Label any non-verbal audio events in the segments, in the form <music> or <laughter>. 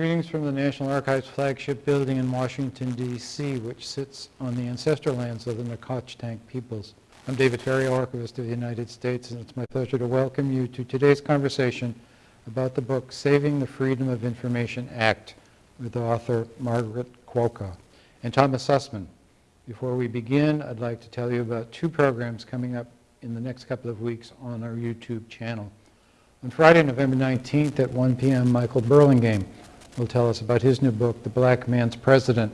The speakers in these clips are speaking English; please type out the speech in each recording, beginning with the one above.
Greetings from the National Archives flagship building in Washington, D.C., which sits on the ancestral lands of the Nacotchtank peoples. I'm David Ferriero, Archivist of the United States, and it's my pleasure to welcome you to today's conversation about the book Saving the Freedom of Information Act with author Margaret Kwoka and Thomas Sussman. Before we begin, I'd like to tell you about two programs coming up in the next couple of weeks on our YouTube channel. On Friday, November 19th at 1 p.m., Michael Burlingame will tell us about his new book, The Black Man's President,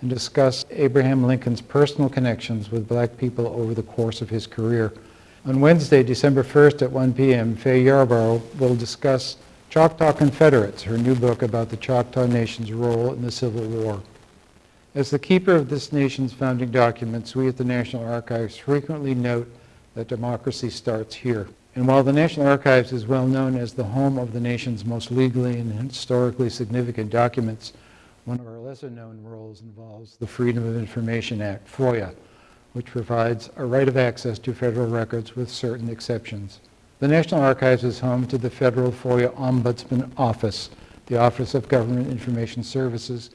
and discuss Abraham Lincoln's personal connections with black people over the course of his career. On Wednesday, December 1st at 1 p.m., Fay Yarbrough will discuss Choctaw Confederates, her new book about the Choctaw Nation's role in the Civil War. As the keeper of this nation's founding documents, we at the National Archives frequently note that democracy starts here. And while the National Archives is well known as the home of the nation's most legally and historically significant documents, one of our lesser known roles involves the Freedom of Information Act, FOIA, which provides a right of access to federal records with certain exceptions. The National Archives is home to the Federal FOIA Ombudsman Office, the Office of Government Information Services,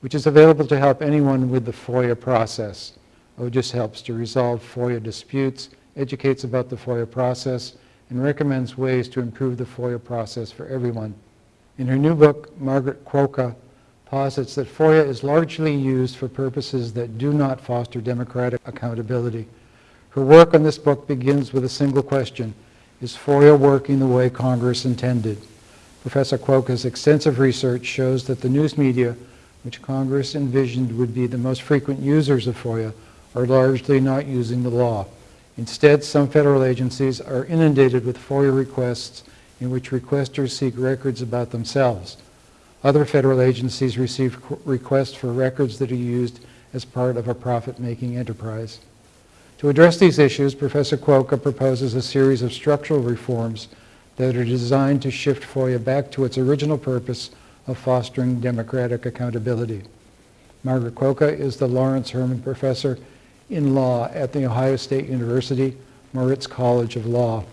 which is available to help anyone with the FOIA process. OGIS helps to resolve FOIA disputes, educates about the FOIA process, and recommends ways to improve the FOIA process for everyone. In her new book, Margaret Kwoka posits that FOIA is largely used for purposes that do not foster democratic accountability. Her work on this book begins with a single question, is FOIA working the way Congress intended? Professor Kwoka's extensive research shows that the news media, which Congress envisioned would be the most frequent users of FOIA, are largely not using the law. Instead, some federal agencies are inundated with FOIA requests in which requesters seek records about themselves. Other federal agencies receive requests for records that are used as part of a profit-making enterprise. To address these issues, Professor Kwoka proposes a series of structural reforms that are designed to shift FOIA back to its original purpose of fostering democratic accountability. Margaret Kwoka is the Lawrence Herman Professor in Law at The Ohio State University, Moritz College of Law.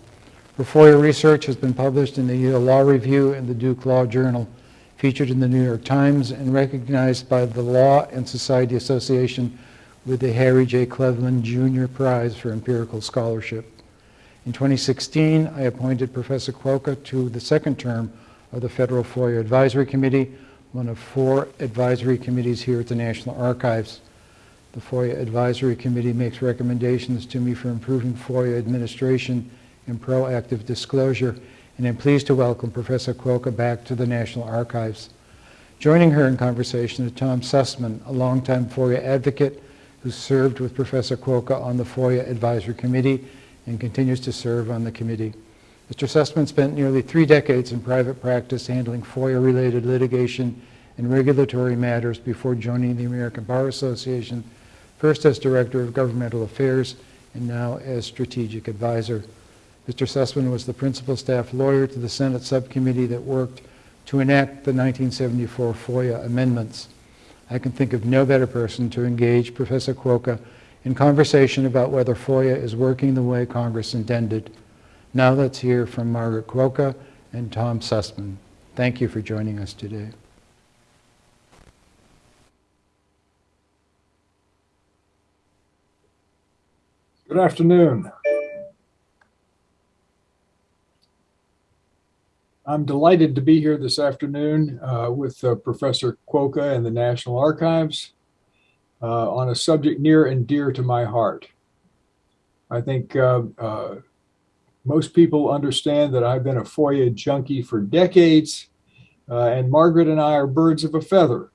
Her FOIA research has been published in the Yale Law Review and the Duke Law Journal, featured in the New York Times, and recognized by the Law and Society Association with the Harry J. Kalven Jr. Prize for Empirical Scholarship. In 2016, I appointed Professor Kwoka to the second term of the Federal FOIA Advisory Committee, one of four advisory committees here at the National Archives. The FOIA Advisory Committee makes recommendations to me for improving FOIA administration and proactive disclosure, and I'm pleased to welcome Professor Kwoka back to the National Archives. Joining her in conversation is Tom Sussman, a longtime FOIA advocate who served with Professor Kwoka on the FOIA Advisory Committee and continues to serve on the committee. Mr. Sussman spent nearly three decades in private practice handling FOIA-related litigation and regulatory matters before joining the American Bar Association first as Director of Governmental Affairs and now as Strategic Advisor. Mr. Sussman was the principal staff lawyer to the Senate subcommittee that worked to enact the 1974 FOIA amendments. I can think of no better person to engage Professor Kwoka in conversation about whether FOIA is working the way Congress intended. Now let's hear from Margaret Kwoka and Tom Sussman. Thank you for joining us today. Good afternoon. I'm delighted to be here this afternoon uh, with uh, Professor Kwoka and the National Archives uh, on a subject near and dear to my heart. I think uh, uh, most people understand that I've been a FOIA junkie for decades, uh, and Margaret and I are birds of a feather.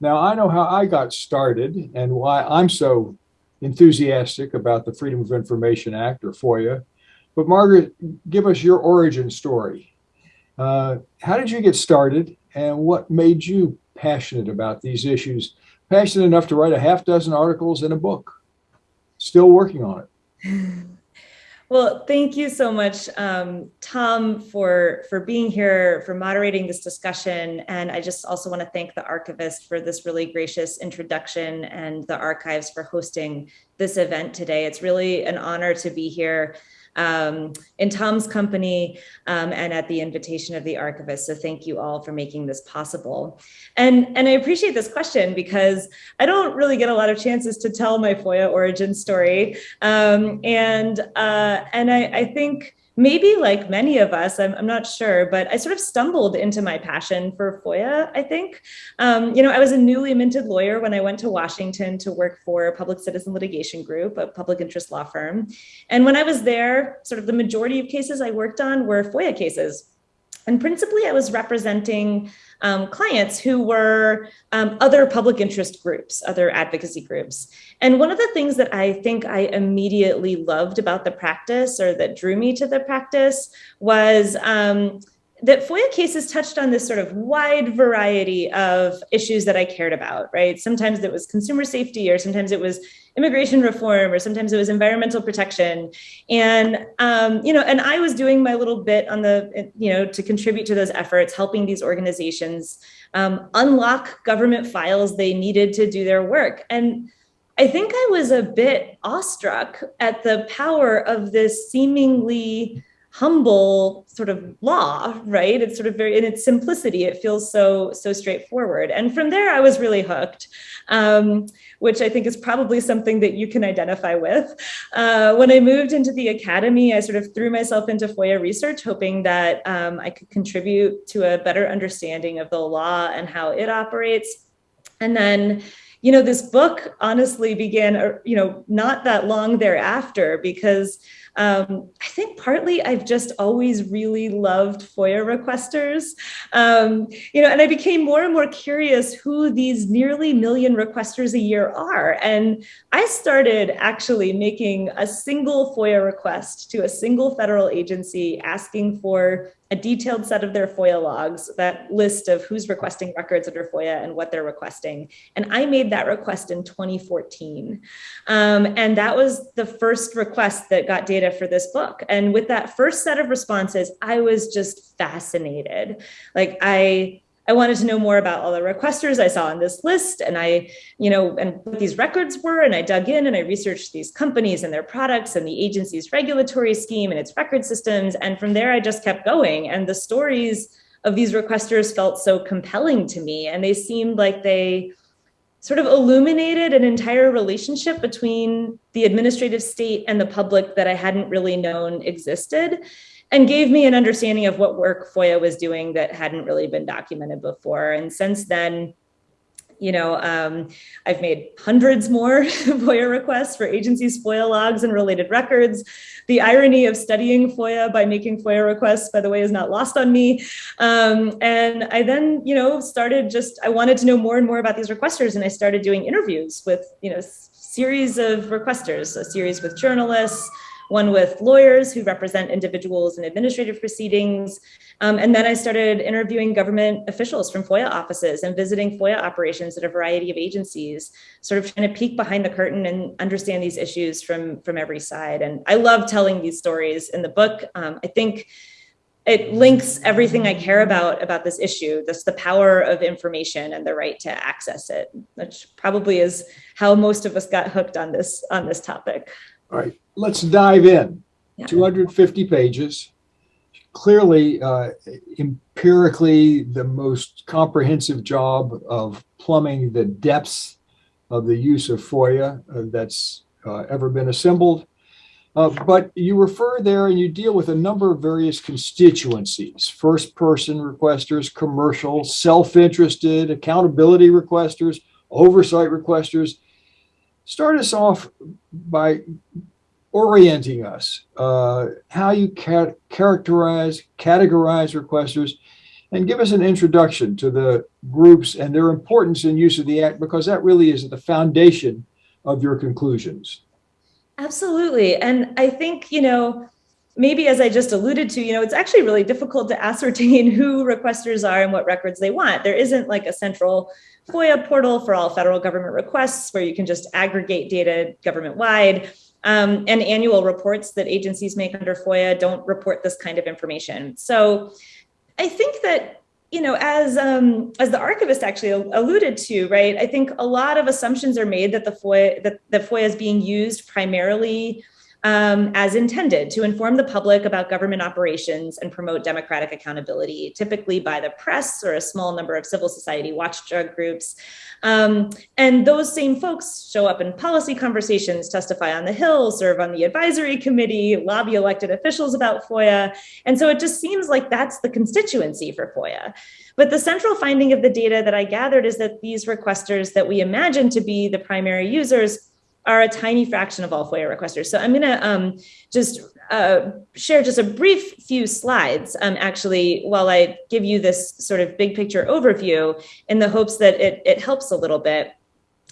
Now, I know how I got started and why I'm so enthusiastic about the Freedom of Information Act, or FOIA. But Margaret, give us your origin story. Uh, how did you get started, and what made you passionate about these issues? Passionate enough to write a half dozen articles in a book. Still working on it. <laughs> Well, thank you so much, um, Tom, for, for being here, for moderating this discussion. And I just also want to thank the archivist for this really gracious introduction and the archives for hosting this event today. It's really an honor to be here. Um, in Tom's company um, and at the invitation of the archivist. So thank you all for making this possible. And, and I appreciate this question because I don't really get a lot of chances to tell my FOIA origin story. Um, and, uh, and I, I think, maybe like many of us, I'm, I'm, not sure, but I sort of stumbled into my passion for FOIA, I think. Um, you know, I was a newly minted lawyer when I went to Washington to work for a public citizen litigation group, a public interest law firm. And when I was there, sort of the majority of cases I worked on were FOIA cases. And principally, I was representing um, clients who were um, other public interest groups, other advocacy groups. And one of the things that I think I immediately loved about the practice or that drew me to the practice was um, that FOIA cases touched on this sort of wide variety of issues that I cared about, right? Sometimes it was consumer safety, or sometimes it was immigration reform, or sometimes it was environmental protection. And, um, you know, and I was doing my little bit on the, you know, to contribute to those efforts, helping these organizations um, unlock government files they needed to do their work. And I think I was a bit awestruck at the power of this seemingly humble sort of law, right? It's sort of very, in its simplicity, it feels so, so straightforward. And from there, I was really hooked, um, which I think is probably something that you can identify with. Uh, when I moved into the academy, I sort of threw myself into FOIA research, hoping that um, I could contribute to a better understanding of the law and how it operates. And then you know, this book honestly began, uh, you know, not that long thereafter because um, I think partly I've just always really loved FOIA requesters, um, you know, and I became more and more curious who these nearly million requesters a year are. And I started actually making a single FOIA request to a single federal agency asking for a detailed set of their FOIA logs, that list of who's requesting records under FOIA and what they're requesting. And I made that request in 2014. Um, and that was the first request that got data for this book. And with that first set of responses, I was just fascinated. Like I, I wanted to know more about all the requesters I saw on this list and I, you know, and what these records were. And I dug in and I researched these companies and their products and the agency's regulatory scheme and its record systems. And from there, I just kept going. And the stories of these requesters felt so compelling to me. And they seemed like they sort of illuminated an entire relationship between the administrative state and the public that I hadn't really known existed and gave me an understanding of what work FOIA was doing that hadn't really been documented before. And since then, you know, um, I've made hundreds more <laughs> FOIA requests for agencies' FOIA logs and related records. The irony of studying FOIA by making FOIA requests, by the way, is not lost on me. Um, and I then, you know, started just, I wanted to know more and more about these requesters and I started doing interviews with, you know, series of requesters, a series with journalists, one with lawyers who represent individuals in administrative proceedings. Um, and then I started interviewing government officials from FOIA offices and visiting FOIA operations at a variety of agencies, sort of trying to peek behind the curtain and understand these issues from, from every side. And I love telling these stories in the book. Um, I think it links everything I care about about this issue, this the power of information and the right to access it, which probably is how most of us got hooked on this on this topic. All right, let's dive in. Yeah. 250 pages. Clearly, uh, empirically, the most comprehensive job of plumbing the depths of the use of FOIA uh, that's uh, ever been assembled. Uh, but you refer there and you deal with a number of various constituencies, first person requesters, commercial, self-interested, accountability requesters, oversight requesters, start us off by orienting us, uh, how you ca characterize, categorize requesters, and give us an introduction to the groups and their importance in use of the Act, because that really is the foundation of your conclusions. Absolutely. And I think, you know, maybe as I just alluded to, you know, it's actually really difficult to ascertain <laughs> who requesters are and what records they want. There isn't like a central FOIA portal for all federal government requests where you can just aggregate data government wide. Um, and annual reports that agencies make under FOIA don't report this kind of information. So I think that you know, as um, as the archivist actually alluded to, right? I think a lot of assumptions are made that the FOIA that the FOIA is being used primarily um, as intended to inform the public about government operations and promote democratic accountability, typically by the press or a small number of civil society watchdog groups. Um, and those same folks show up in policy conversations, testify on the Hill, serve on the advisory committee, lobby elected officials about FOIA. And so it just seems like that's the constituency for FOIA. But the central finding of the data that I gathered is that these requesters that we imagine to be the primary users are a tiny fraction of all FOIA requesters. So I'm going to um, just uh, share just a brief few slides, um, actually, while I give you this sort of big picture overview in the hopes that it, it helps a little bit.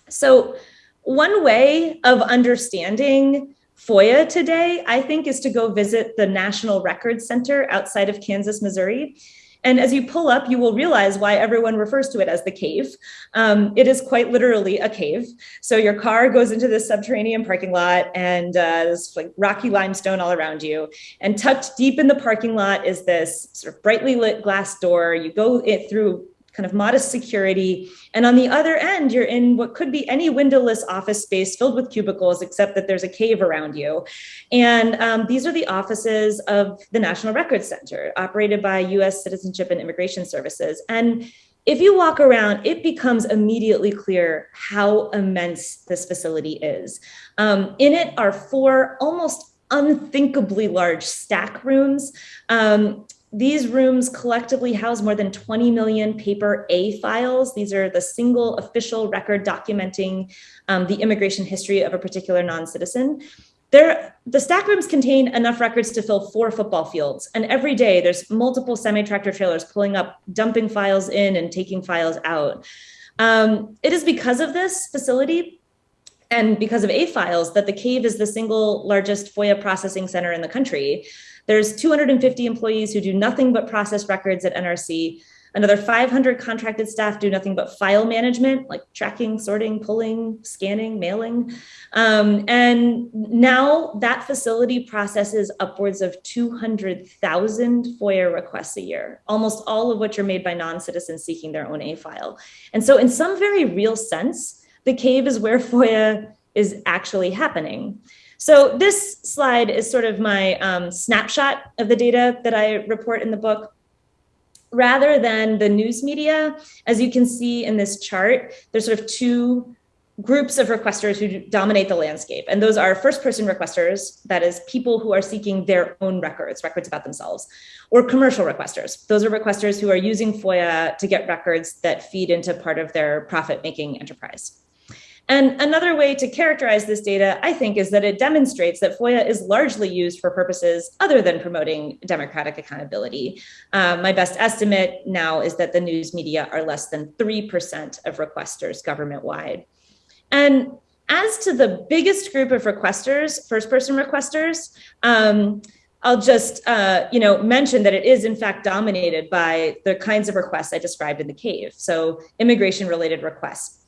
So one way of understanding FOIA today, I think, is to go visit the National Records Center outside of Kansas, Missouri. And as you pull up, you will realize why everyone refers to it as the cave. Um, it is quite literally a cave. So your car goes into this subterranean parking lot and uh, there's like rocky limestone all around you. And tucked deep in the parking lot is this sort of brightly lit glass door. You go it through kind of modest security. And on the other end, you're in what could be any windowless office space filled with cubicles, except that there's a cave around you. And um, these are the offices of the National Records Center, operated by US Citizenship and Immigration Services. And if you walk around, it becomes immediately clear how immense this facility is. Um, in it are four almost unthinkably large stack rooms. Um, these rooms collectively house more than 20 million paper A files. These are the single official record documenting um, the immigration history of a particular non-citizen. There, the stack rooms contain enough records to fill four football fields. And every day there's multiple semi-tractor trailers pulling up, dumping files in and taking files out. Um, it is because of this facility and because of A files that the cave is the single largest FOIA processing center in the country. There's 250 employees who do nothing but process records at NRC. Another 500 contracted staff do nothing but file management, like tracking, sorting, pulling, scanning, mailing. Um, and now that facility processes upwards of 200,000 FOIA requests a year, almost all of which are made by non-citizens seeking their own A file. And so in some very real sense, the cave is where <laughs> FOIA is actually happening. So this slide is sort of my um, snapshot of the data that I report in the book. Rather than the news media, as you can see in this chart, there's sort of two groups of requesters who dominate the landscape. And those are first person requesters, that is people who are seeking their own records, records about themselves, or commercial requesters. Those are requesters who are using FOIA to get records that feed into part of their profit making enterprise. And another way to characterize this data, I think, is that it demonstrates that FOIA is largely used for purposes other than promoting democratic accountability. Um, my best estimate now is that the news media are less than 3% of requesters government-wide. And as to the biggest group of requesters, first-person requesters, um, I'll just, uh, you know, mention that it is in fact dominated by the kinds of requests I described in the cave. So immigration-related requests,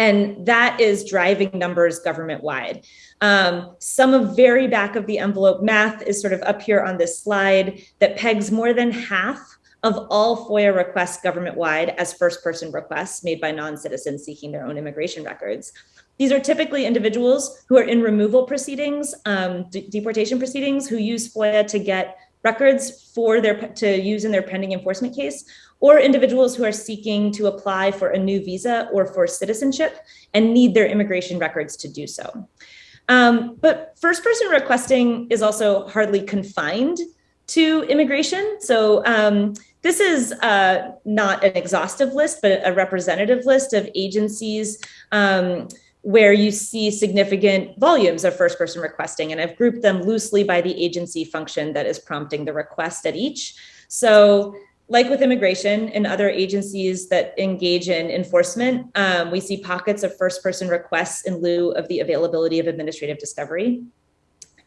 and that is driving numbers government wide. Um, some of very back of the envelope math is sort of up here on this slide that pegs more than half of all FOIA requests government wide as first person requests made by non-citizens seeking their own immigration records. These are typically individuals who are in removal proceedings, um, deportation proceedings, who use FOIA to get records for their to use in their pending enforcement case, or individuals who are seeking to apply for a new visa or for citizenship and need their immigration records to do so. Um, but first person requesting is also hardly confined to immigration. So um, this is uh, not an exhaustive list, but a representative list of agencies um, where you see significant volumes of first person requesting. And I've grouped them loosely by the agency function that is prompting the request at each. So like with immigration and other agencies that engage in enforcement, um, we see pockets of first person requests in lieu of the availability of administrative discovery.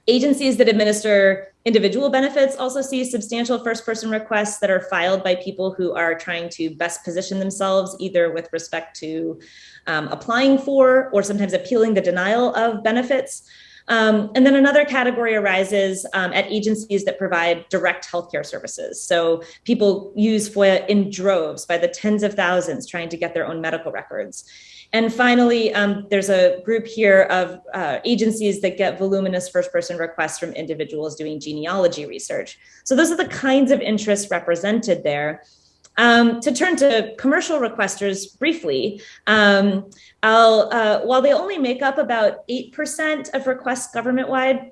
Agencies that administer individual benefits also see substantial first person requests that are filed by people who are trying to best position themselves either with respect to um, applying for or sometimes appealing the denial of benefits. Um, and then another category arises um, at agencies that provide direct healthcare services. So people use FOIA in droves by the tens of thousands trying to get their own medical records. And finally, um, there's a group here of uh, agencies that get voluminous first person requests from individuals doing genealogy research. So those are the kinds of interests represented there. Um, to turn to commercial requesters briefly, um, uh, while they only make up about 8% of requests government-wide,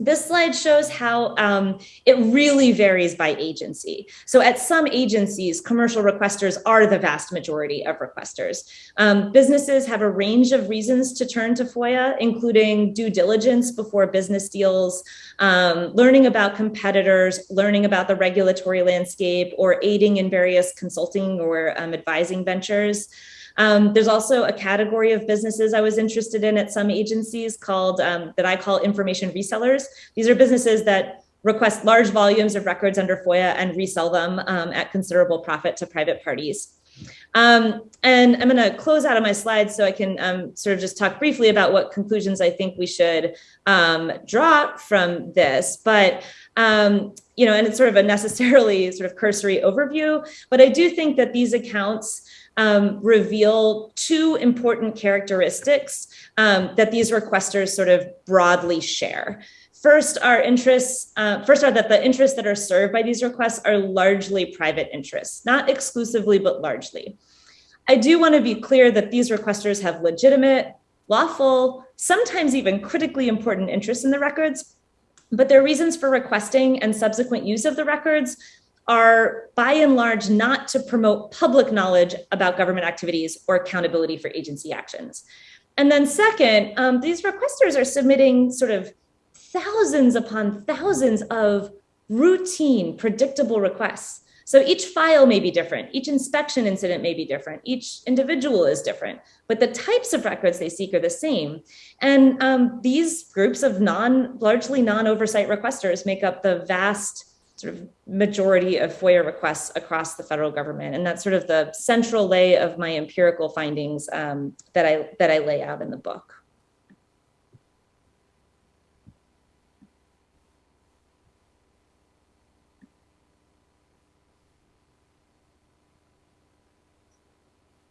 this slide shows how um, it really varies by agency. So at some agencies, commercial requesters are the vast majority of requesters. Um, businesses have a range of reasons to turn to FOIA, including due diligence before business deals, um, learning about competitors, learning about the regulatory landscape, or aiding in various consulting or um, advising ventures. Um, there's also a category of businesses I was interested in at some agencies called um, that I call information resellers. These are businesses that request large volumes of records under FOIA and resell them um, at considerable profit to private parties. Um, and I'm going to close out of my slides so I can um, sort of just talk briefly about what conclusions I think we should um, draw from this. But, um, you know, and it's sort of a necessarily <laughs> sort of cursory overview, but I do think that these accounts um, reveal two important characteristics um, that these requesters sort of broadly share. First, our interests, uh, first are that the interests that are served by these requests are largely private interests, not exclusively, but largely. I do want to be clear that these requesters have legitimate, lawful, sometimes even critically important interests in the records, but their reasons for requesting and subsequent use of the records are by and large not to promote public knowledge about government activities or accountability for agency actions. And then second, um, these requesters are submitting sort of thousands upon thousands of routine predictable requests. So each file may be different, each inspection incident may be different, each individual is different, but the types of records they seek are the same. And um, these groups of non, largely non-oversight requesters make up the vast sort of majority of FOIA requests across the federal government. And that's sort of the central lay of my empirical findings um, that, I, that I lay out in the book.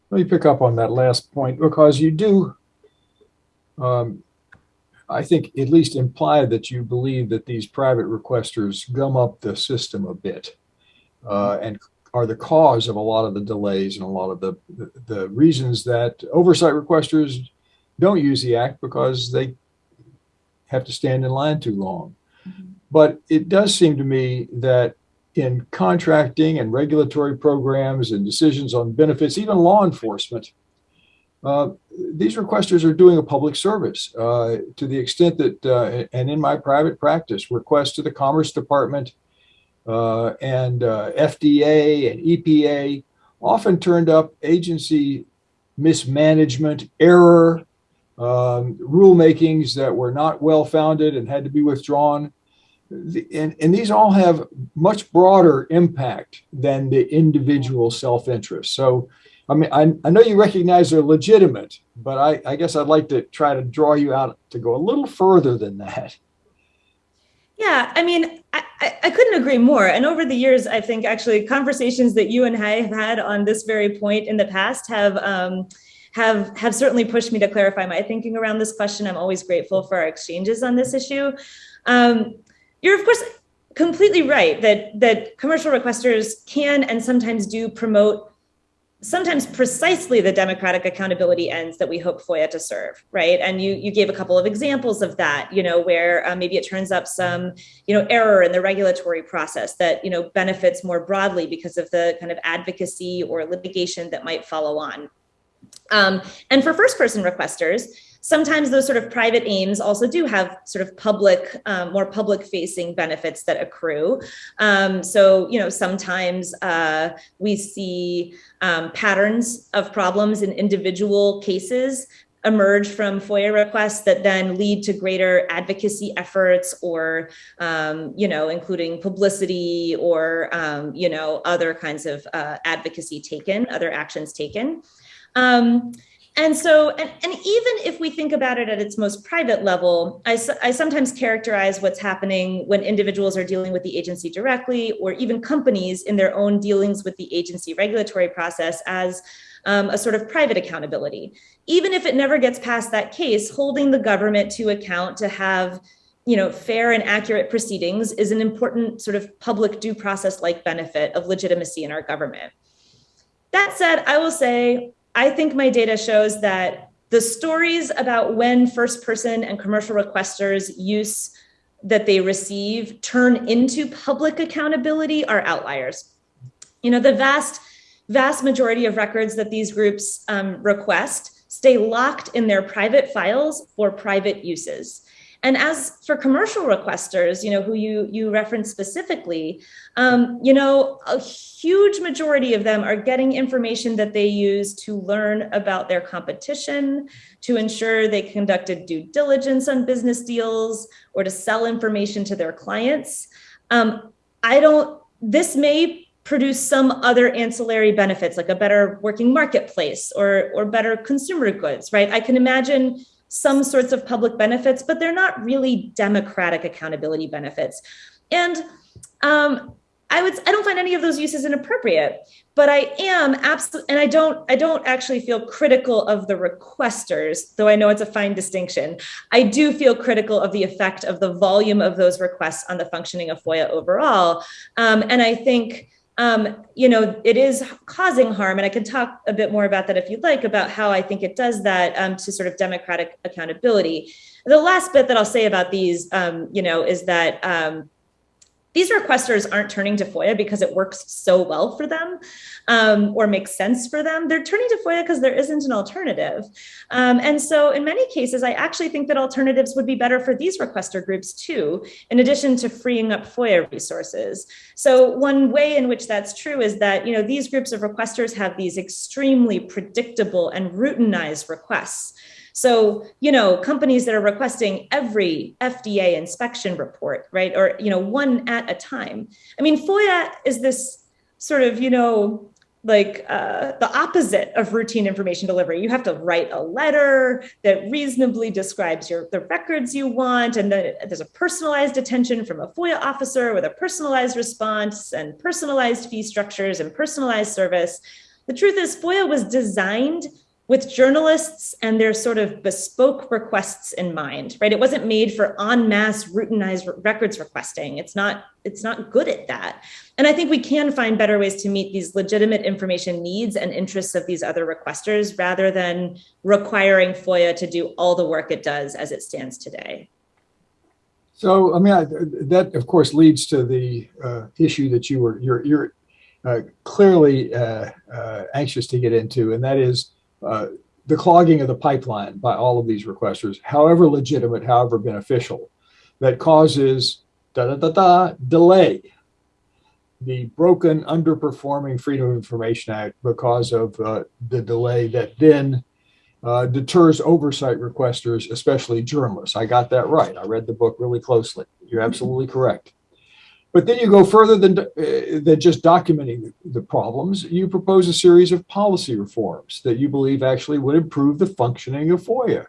Let me pick up on that last point because you do um, I think at least imply that you believe that these private requesters gum up the system a bit uh, and are the cause of a lot of the delays and a lot of the, the, reasons that oversight requesters don't use the act because they have to stand in line too long. Mm -hmm. But it does seem to me that in contracting and regulatory programs and decisions on benefits, even law enforcement, uh, these requesters are doing a public service uh, to the extent that, uh, and in my private practice, requests to the Commerce Department uh, and uh, FDA and EPA often turned up agency mismanagement, error, um, rulemakings that were not well founded and had to be withdrawn. And, and these all have much broader impact than the individual self-interest. So I mean, I, I know you recognize they're legitimate, but I, I guess I'd like to try to draw you out to go a little further than that. Yeah, I mean, I, I couldn't agree more. And over the years, I think actually conversations that you and I have had on this very point in the past have um, have have certainly pushed me to clarify my thinking around this question. I'm always grateful for our exchanges on this issue. Um, you're of course completely right that that commercial requesters can and sometimes do promote sometimes precisely the democratic accountability ends that we hope FOIA to serve, right? And you you gave a couple of examples of that, you know, where uh, maybe it turns up some, you know, error in the regulatory process that, you know, benefits more broadly because of the kind of advocacy or litigation that might follow on. Um, and for first person requesters, sometimes those sort of private aims also do have sort of public, um, more public facing benefits that accrue. Um, so, you know, sometimes uh, we see um, patterns of problems in individual cases emerge from FOIA requests that then lead to greater advocacy efforts or, um, you know, including publicity or, um, you know, other kinds of uh, advocacy taken, other actions taken. Um, and so, and, and even if we think about it at its most private level, I, I sometimes characterize what's happening when individuals are dealing with the agency directly, or even companies in their own dealings with the agency regulatory process as um, a sort of private accountability. Even if it never gets past that case, holding the government to account to have you know, fair and accurate proceedings is an important sort of public due process like benefit of legitimacy in our government. That said, I will say, I think my data shows that the stories about when first person and commercial requesters use that they receive turn into public accountability are outliers. You know, the vast, vast majority of records that these groups um, request stay locked in their private files for private uses. And as for commercial requesters, you know, who you, you referenced specifically, um, you know, a huge majority of them are getting information that they use to learn about their competition, to ensure they conducted due diligence on business deals, or to sell information to their clients. Um, I don't, this may produce some other ancillary benefits like a better working marketplace or, or better consumer goods, right? I can imagine some sorts of public benefits, but they're not really democratic accountability benefits. And um, I would I don't find any of those uses inappropriate, but I am absolutely and I don't I don't actually feel critical of the requesters, though I know it's a fine distinction. I do feel critical of the effect of the volume of those requests on the functioning of FOIA overall. Um, and I think um, you know, it is causing harm. And I can talk a bit more about that if you'd like, about how I think it does that um, to sort of democratic accountability. The last bit that I'll say about these, um, you know, is that um, these requesters aren't turning to FOIA because it works so well for them um, or makes sense for them. They're turning to FOIA because there isn't an alternative. Um, and so in many cases, I actually think that alternatives would be better for these requester groups too, in addition to freeing up FOIA resources. So one way in which that's true is that, you know, these groups of requesters have these extremely predictable and routinized requests. So, you know, companies that are requesting every FDA inspection report, right? Or, you know, one at a time. I mean, FOIA is this sort of, you know, like uh, the opposite of routine information delivery. You have to write a letter that reasonably describes your the records you want, and then there's a personalized attention from a FOIA officer with a personalized response and personalized fee structures and personalized service. The truth is, FOIA was designed with journalists and their sort of bespoke requests in mind, right? It wasn't made for en masse routinized records requesting. It's not, it's not good at that. And I think we can find better ways to meet these legitimate information needs and interests of these other requesters rather than requiring FOIA to do all the work it does as it stands today. So, I mean, I, that of course leads to the uh, issue that you were, you're, you're uh, clearly uh, uh anxious to get into, and that is uh, the clogging of the pipeline by all of these requesters, however legitimate, however beneficial, that causes da da da da delay. The broken, underperforming Freedom of Information Act because of uh, the delay that then uh, deters oversight requesters, especially journalists. I got that right. I read the book really closely. You're absolutely correct. But then you go further than, uh, than just documenting the, the, problems. You propose a series of policy reforms that you believe actually would improve the functioning of FOIA.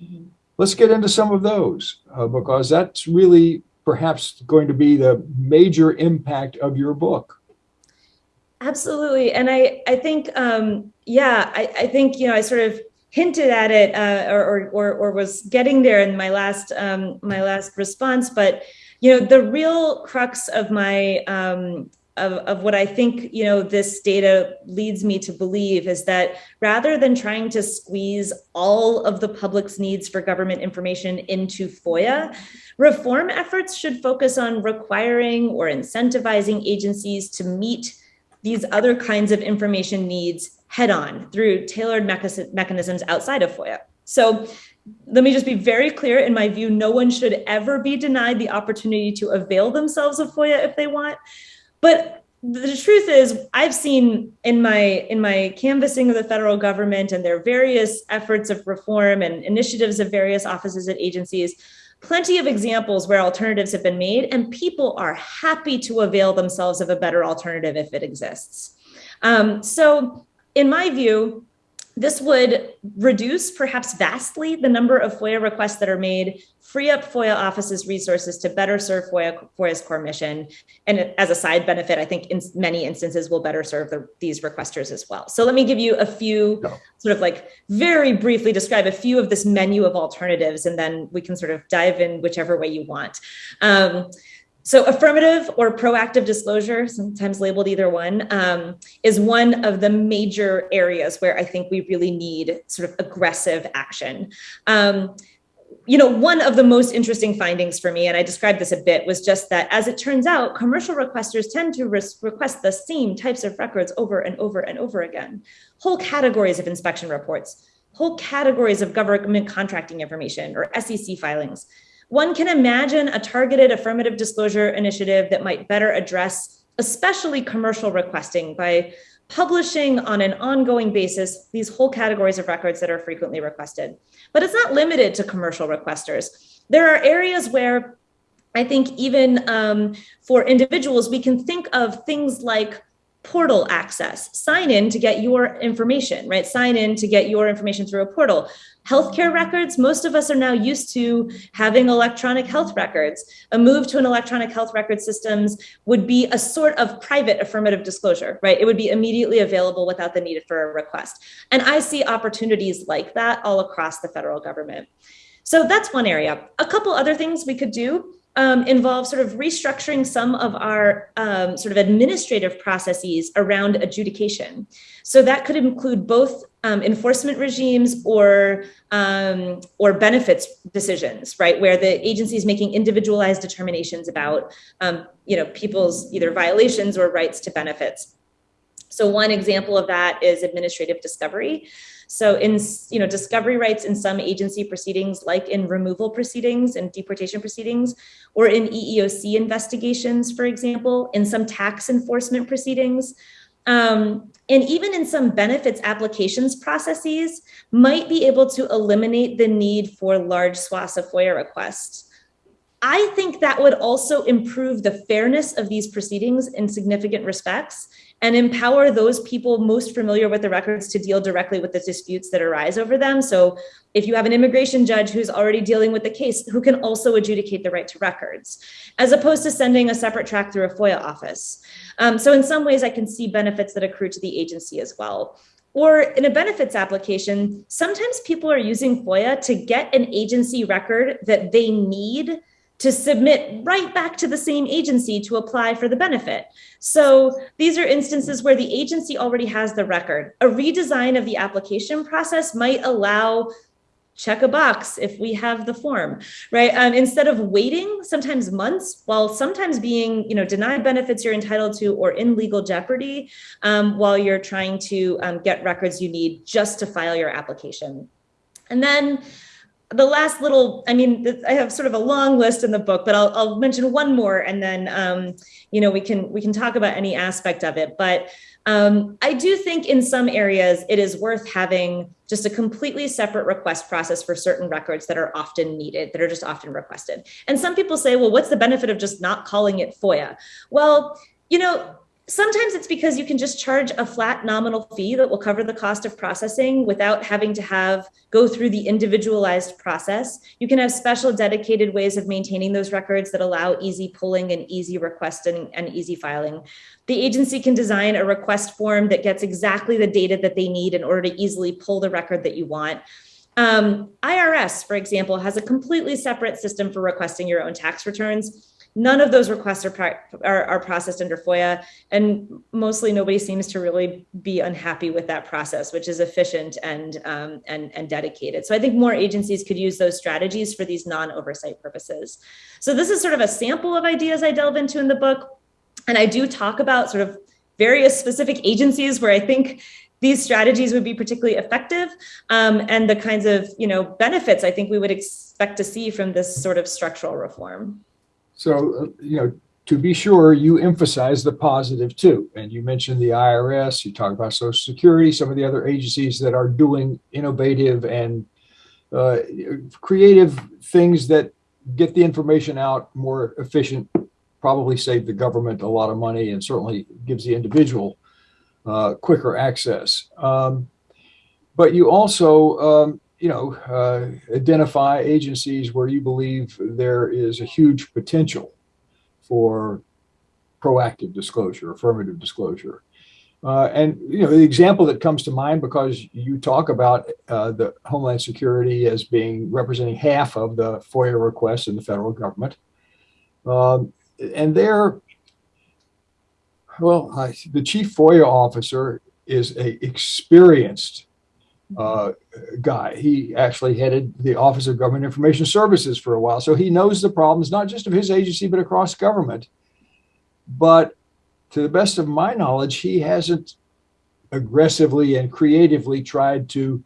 Mm -hmm. Let's get into some of those uh, because that's really perhaps going to be the major impact of your book. Absolutely. And I, I think, um, yeah, I, I think, you know, I sort of hinted at it uh, or, or, or, was getting there in my last, um, my last response, but you know, the real crux of my um, of, of what I think, you know, this data leads me to believe is that rather than trying to squeeze all of the public's needs for government information into FOIA, reform efforts should focus on requiring or incentivizing agencies to meet these other kinds of information needs head on through tailored mechanisms outside of FOIA. So let me just be very clear. In my view, no one should ever be denied the opportunity to avail themselves of FOIA if they want. But the truth is, I've seen in my in my canvassing of the federal government and their various efforts of reform and initiatives of various offices and agencies, plenty of examples where alternatives have been made and people are happy to avail themselves of a better alternative if it exists. Um, so in my view, this would reduce, perhaps vastly, the number of FOIA requests that are made, free up FOIA offices resources to better serve FOIA, FOIA's core mission. And as a side benefit, I think in many instances will better serve the, these requesters as well. So let me give you a few No. sort of like very briefly describe a few of this menu of alternatives, and then we can sort of dive in whichever way you want. Um, so affirmative or proactive disclosure, sometimes labeled either one, um, is one of the major areas where I think we really need sort of aggressive action. Um, you know, one of the most interesting findings for me, and I described this a bit, was just that as it turns out, commercial requesters tend to request the same types of records over and over and over again. Whole categories of inspection reports, whole categories of government contracting information or SEC filings. One can imagine a targeted affirmative disclosure initiative that might better address, especially commercial requesting, by publishing on an ongoing basis these whole categories of records that are frequently requested. But it's not limited to commercial requesters. There are areas where I think even um, for individuals, we can think of things like portal access. Sign in to get your information, right? Sign in to get your information through a portal. Healthcare records, most of us are now used to having electronic health records. A move to an electronic health record systems would be a sort of private affirmative disclosure, right? It would be immediately available without the need for a request. And I see opportunities like that all across the federal government. So that's one area. A couple other things we could do um, involve sort of restructuring some of our um, sort of administrative processes around adjudication. So that could include both um, enforcement regimes or um, or benefits decisions, right, where the agency is making individualized determinations about um, you know people's either violations or rights to benefits. So one example of that is administrative discovery. So in you know discovery rights in some agency proceedings, like in removal proceedings and deportation proceedings, or in EEOC investigations, for example, in some tax enforcement proceedings, um, and even in some benefits applications processes, might be able to eliminate the need for large swaths of FOIA requests. I think that would also improve the fairness of these proceedings in significant respects and empower those people most familiar with the records to deal directly with the disputes that arise over them. So if you have an immigration judge who's already dealing with the case, who can also adjudicate the right to records, as opposed to sending a separate track through a FOIA office. Um, so in some ways, I can see benefits that accrue to the agency as well. Or in a benefits application, sometimes people are using FOIA to get an agency record that they need to submit right back to the same agency to apply for the benefit. So these are instances where the agency already has the record. A redesign of the application process might allow check a box if we have the form right um, instead of waiting sometimes months while sometimes being you know denied benefits you're entitled to or in legal jeopardy um, while you're trying to um, get records you need just to file your application and then the last little, I mean, I have sort of a long list in the book, but I'll, I'll mention one more, and then um, you know we can we can talk about any aspect of it. But um, I do think in some areas it is worth having just a completely separate request process for certain records that are often needed, that are just often requested. And some people say, well, what's the benefit of just not calling it FOIA? Well, you know, Sometimes it's because you can just charge a flat nominal fee that will cover the cost of processing without having to have go through the individualized process. You can have special dedicated ways of maintaining those records that allow easy pulling and easy requesting and easy filing. The agency can design a request form that gets exactly the data that they need in order to easily pull the record that you want. Um, IRS, for example, has a completely separate system for requesting your own tax returns. None of those requests are, are, are, processed under FOIA, and mostly nobody seems to really be unhappy with that process, which is efficient and, um, and, and dedicated. So I think more agencies could use those strategies for these non-oversight purposes. So this is sort of a sample of ideas I delve into in the book, and I do talk about sort of various specific agencies where I think these strategies would be particularly effective um, and the kinds of you know benefits I think we would expect to see from this sort of structural reform. So, uh, you know, to be sure, you emphasize the positive too. And you mentioned the IRS, you talk about Social Security, some of the other agencies that are doing innovative and uh, creative things that get the information out more efficient, probably save the government a lot of money and certainly gives the individual uh, quicker access. Um, but you also, um, you know, uh, identify agencies where you believe there is a huge potential for proactive disclosure, affirmative disclosure. Uh, and you know the example that comes to mind because you talk about uh, the Homeland Security as being representing half of the FOIA requests in the federal government, um, and there, well, I, the chief FOIA officer is a experienced uh, guy. He actually headed the Office of Government Information Services for a while, so he knows the problems not just of his agency but across government. But to the best of my knowledge, he hasn't aggressively and creatively tried to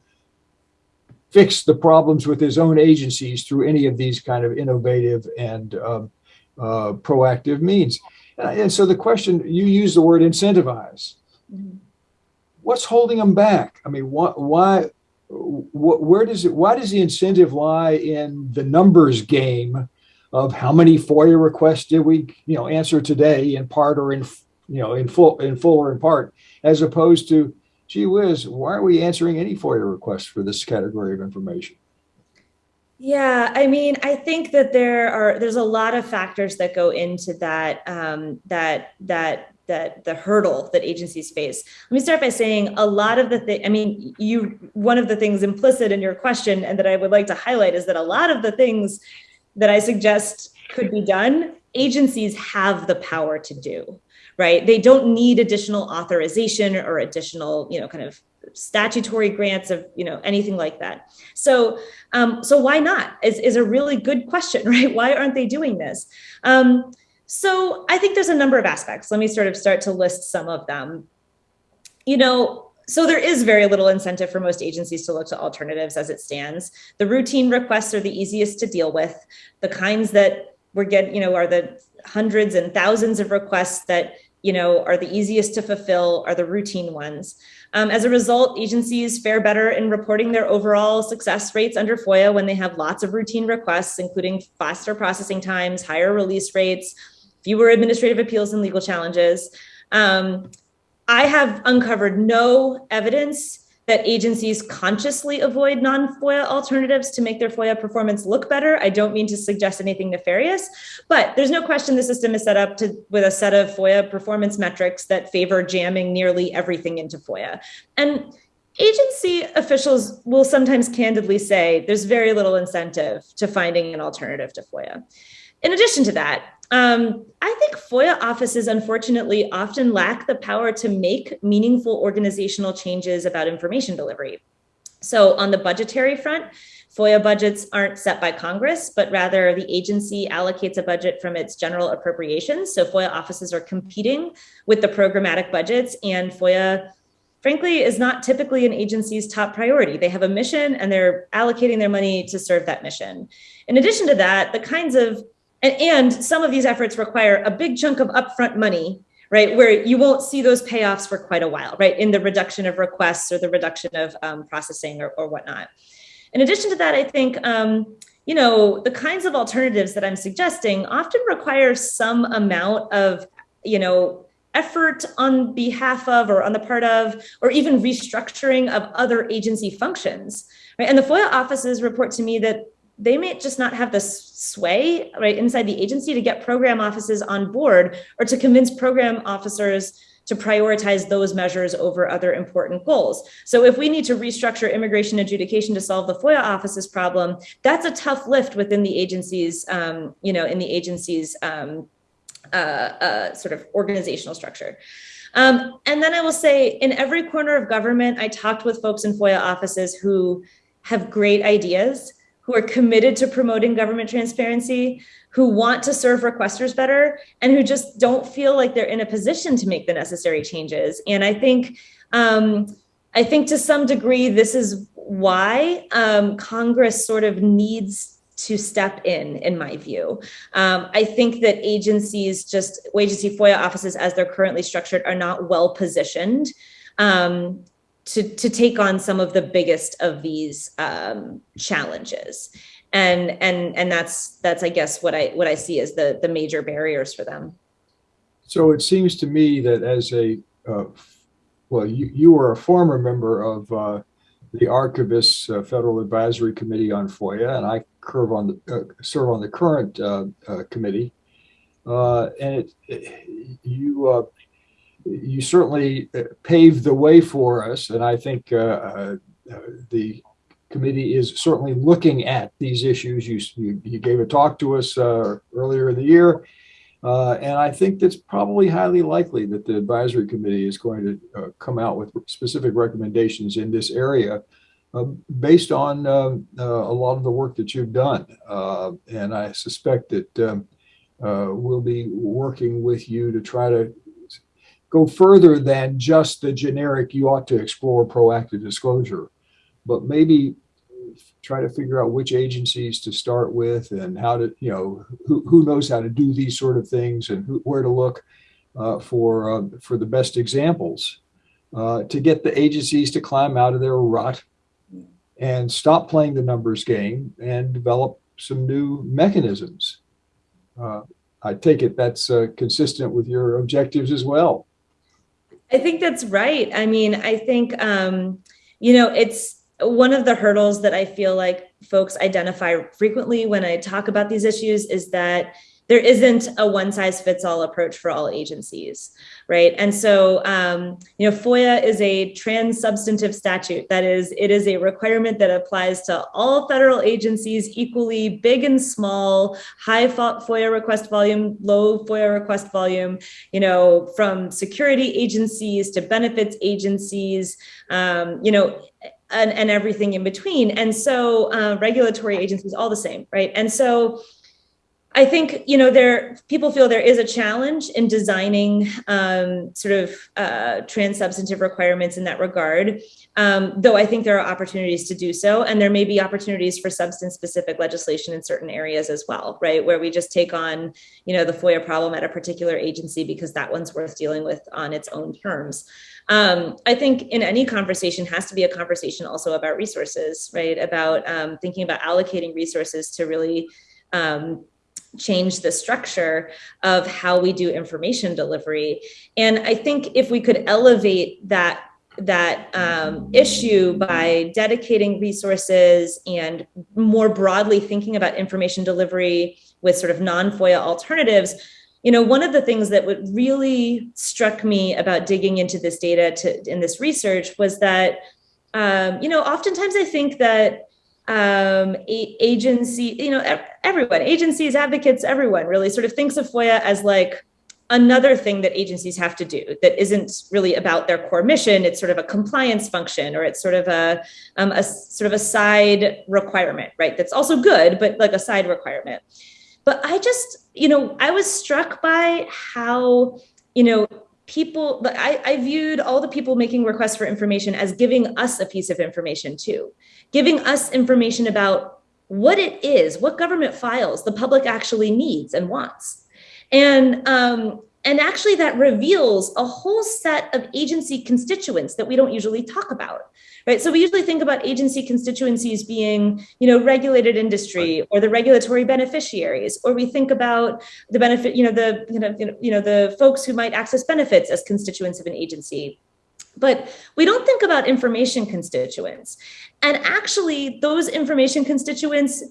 fix the problems with his own agencies through any of these kind of innovative and um, uh, proactive means. And, and so the question, you use the word incentivize. Mhm. What's holding them back? I mean, why, why, wh- where does it, why does the incentive lie in the numbers game of how many FOIA requests did we, you know, answer today in part or in, you know, in full, in full or in part, as opposed to, gee whiz, why are we answering any FOIA requests for this category of information? Yeah, I mean, I think that there are there's a lot of factors that go into that um, that that that the hurdle that agencies face. Let me start by saying a lot of the thing. I mean, you one of the things implicit in your question and that I would like to highlight is that a lot of the things that I suggest could be done, agencies have the power to do. Right? They don't need additional authorization or additional, you know, kind of statutory grants of you know anything like that so um, so why not is, is a really good question <laughs> right why aren't they doing this um, so i think there's a number of aspects. Let me sort of start to list some of them. You know so there is very little incentive for most agencies to look to alternatives as it stands. The routine requests are the easiest to deal with. The kinds that we're getting you know are the hundreds and thousands of requests that you know are the easiest to fulfill are the routine ones. Um, as a result, agencies fare better in reporting their overall success rates under FOIA when they have lots of routine requests, including faster processing times, higher release rates, fewer administrative appeals and legal challenges. Um, I have uncovered no evidence that agencies consciously avoid non-FOIA alternatives to make their FOIA performance look better. I don't mean to suggest anything nefarious, but there's no question the system is set up to with a set of FOIA performance metrics that favor jamming nearly everything into FOIA. And agency officials will sometimes candidly say there's very little incentive to finding an alternative to FOIA. In addition to that, um, I think FOIA offices, unfortunately, often lack the power to make meaningful organizational changes about information delivery. So, on the budgetary front, FOIA budgets aren't set by Congress, but rather the agency allocates a budget from its general appropriations. So, FOIA offices are competing with the programmatic budgets, and FOIA frankly is not typically an agency's top priority. They have a mission and they're allocating their money to serve that mission. In addition to that, the kinds of and, and some of these efforts require a big chunk of upfront money right where you won't see those payoffs for quite a while right in the reduction of requests or the reduction of um, processing or, or whatnot. In addition to that i think um, you know the kinds of alternatives that i'm suggesting often require some amount of you know effort on behalf of or on the part of or even restructuring of other agency functions right? And the foia offices report to me that they may just not have the sway right inside the agency to get program offices on board or to convince program officers to prioritize those measures over other important goals. So if we need to restructure immigration adjudication to solve the FOIA office's problem, that's a tough lift within the agency's, um, you know, in the agency's um, uh, uh, sort of organizational structure. Um, and then I will say, in every corner of government, I talked with folks in FOIA offices who have great ideas who are committed to promoting government transparency, who want to serve requesters better, and who just don't feel like they're in a position to make the necessary changes. And I think, um, I think to some degree, this is why um, Congress sort of needs to step in, in my view. Um, I think that agencies, just agency FOIA offices as they're currently structured, are not well positioned um, to, to take on some of the biggest of these um, challenges. And, and, and that's, that's, I guess, what I, what I see as the, the major barriers for them. So it seems to me that as a, uh, well, you, you were a former member of uh, the Archivists uh, Federal Advisory Committee on FOIA, and I serve on the, uh, serve on the current uh, uh, committee. Uh, and it, it- you you certainly uh, paved the way for us, and I think uh, uh, the committee is certainly looking at these issues. You you, you gave a talk to us earlier in the year. Uh, and I think that's probably highly likely that the advisory committee is going to uh, come out with specific recommendations in this area uh, based on um, a lot of the work that you've done. And I suspect that um, we'll be working with you to try to go further than just the generic you ought to explore proactive disclosure, but maybe try to figure out which agencies to start with and how to, you know, who, who knows how to do these sort of things and who, where to look uh, for uh, for the best examples uh, to get the agencies to climb out of their rut and stop playing the numbers game and develop some new mechanisms. Uh, I take it that's uh, consistent with your objectives as well. I think that's right. I mean, I think, um, you know, it's one of the hurdles that I feel like folks identify frequently when I talk about these issues is that there isn't a one size fits all approach for all agencies, right? And so, um, you know, FOIA is a trans substantive statute. That is, it is a requirement that applies to all federal agencies equally, big and small, high FOIA request volume, low FOIA request volume, you know, from security agencies to benefits agencies, um, you know, and, and everything in between. And so uh, regulatory agencies, all the same, right? And so I think you know there people feel there is a challenge in designing um, sort of uh, trans substantive requirements in that regard. Um, though I think there are opportunities to do so, and there may be opportunities for substance specific legislation in certain areas as well, right? Where we just take on you know the FOIA problem at a particular agency because that one's worth dealing with on its own terms. Um, I think in any conversation has to be a conversation also about resources, right? About um, thinking about allocating resources to really um, change the structure of how we do information delivery. And I think if we could elevate that that um, issue by dedicating resources and more broadly thinking about information delivery with sort of non-FOIA alternatives, you know, one of the things that would really struck me about digging into this data to in this research was that, um, you know, oftentimes I think that um, agency, you know, everyone, agencies, advocates, everyone really sort of thinks of FOIA as like another thing that agencies have to do that isn't really about their core mission. It's sort of a compliance function, or it's sort of a, um, a sort of a side requirement, right? That's also good, but like a side requirement. But I just, you know, I was struck by how, you know, people I, I viewed all the people making requests for information as giving us a piece of information too giving us information about what it is what government files the public actually needs and wants. And um, and actually that reveals a whole set of agency constituents that we don't usually talk about right? So we usually think about agency constituencies being you know regulated industry or the regulatory beneficiaries or we think about the benefit you know the you know you know the folks who might access benefits as constituents of an agency but we don't think about information constituents. And actually those information constituents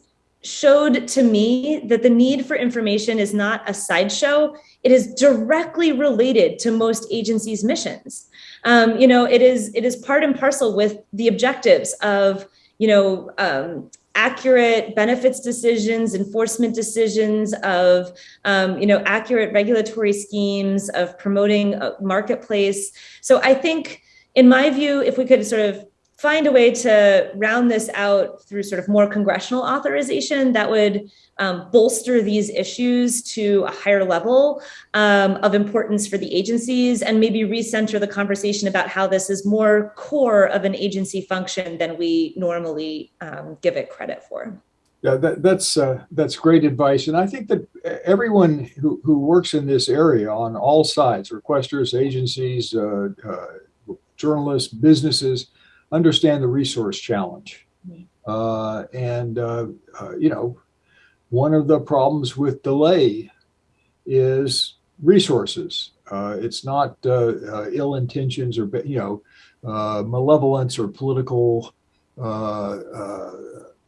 showed to me that the need for information is not a sideshow. It is directly related to most agencies missions. Um, you know it is it is part and parcel with the objectives of you know um, accurate benefits decisions enforcement decisions of um, you know accurate regulatory schemes of promoting a marketplace. So i think in my view if we could sort of find a way to round this out through sort of more congressional authorization that would um, bolster these issues to a higher level um, of importance for the agencies and maybe recenter the conversation about how this is more core of an agency function than we normally um, give it credit for. Yeah, that, that's uh, that's great advice, and I think that everyone who, who works in this area on all sides, requesters, agencies, uh, uh, journalists, businesses, understand the resource challenge. Uh, and, uh, uh, you know, one of the problems with delay is resources. Uh, it's not uh, uh, ill intentions or, you know, malevolence or political uh, uh,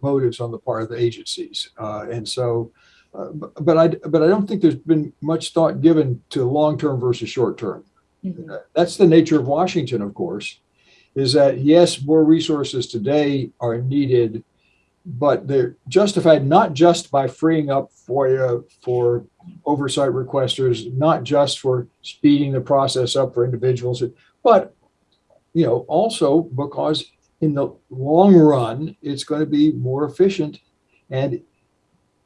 motives on the part of the agencies. Uh, and so, uh, but, but I but I don't think there's been much thought given to long term versus short term. Mhm. That's the nature of Washington, of course, is that yes, more resources today are needed, but they're justified not just by freeing up FOIA uh, for oversight requesters, not just for speeding the process up for individuals, but you know also because in the long run it's going to be more efficient and